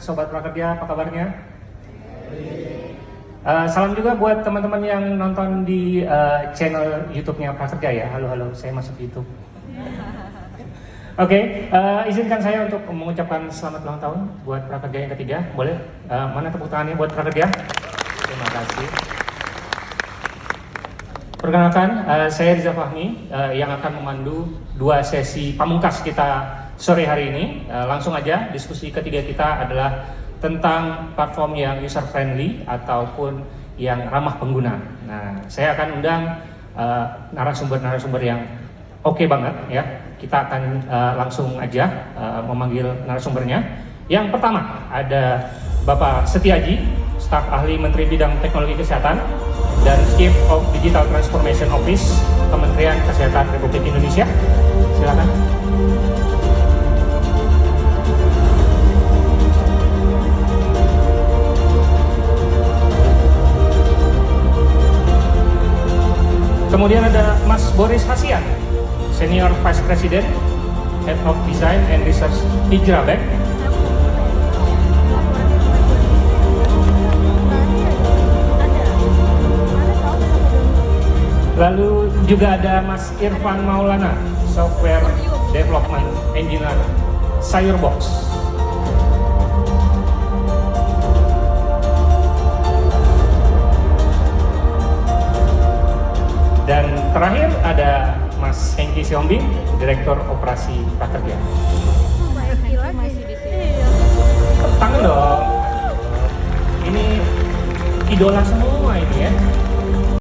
Sobat Prakerja, apa kabarnya? Uh, salam juga buat teman-teman yang nonton di uh, channel YouTube-nya Prakerja ya. Halo, halo, saya masuk YouTube. Oke, okay, uh, izinkan saya untuk mengucapkan selamat ulang tahun buat Prakerja yang ketiga. Boleh? Uh, mana tepuk tangannya buat Prakerja? Terima kasih. Perkenalkan, uh, saya Riza Fahmi uh, yang akan memandu dua sesi pamungkas kita sore hari ini. Uh, langsung aja, diskusi ketiga kita adalah tentang platform yang user friendly ataupun yang ramah pengguna. Nah, saya akan undang eh, narasumber-narasumber uh, yang oke okay banget ya. Kita akan uh, langsung aja uh, memanggil narasumbernya. Yang pertama ada Bapak Setiaji, staf ahli Menteri Bidang Teknologi Kesehatan dan Chief of Digital Transformation Office Kementerian Kesehatan Republik Indonesia. Silakan. Kemudian ada Mas Boris Hasian, Senior Vice President, Head of Design and Research Hijrah Bank. Lalu juga ada Mas Irfan Maulana, Software Development Engineer Sayurbox. Dan terakhir ada Mas Hengki Siombing, Direktur Operasi Prakerja. Tangan dong. Ini idola semua ini ya.